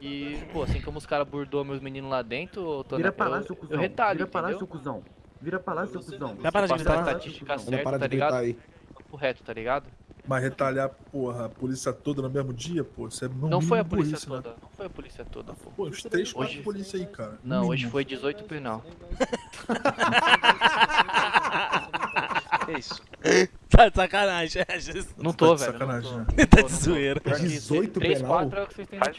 E, pô, assim como os caras burdou meus meninos lá dentro, ô, Tony, Vira pra lá, seu cuzão. eu retalho, Vira pra lá, seu cuzão. Vira pra lá, seu cuzão. Dá pra de Passar a estatística certa, parar tá ligado? aí. Papo reto, tá ligado? Mas retalhar, porra, a polícia toda no mesmo dia, pô, isso é no Não foi a polícia isso, né? toda, né? não foi a polícia toda, pô. Pô, os três, quatro Hoje- polícia aí, cara. no Não, hoje foi 18 penal. é isso? Tá de sacanagem, é, Jesus. Não Tá tô, de velho. sacanagem, não né? tô. Tá de né? tá zoeira. 18 penal? 3, 4 é o que vocês têm Faz.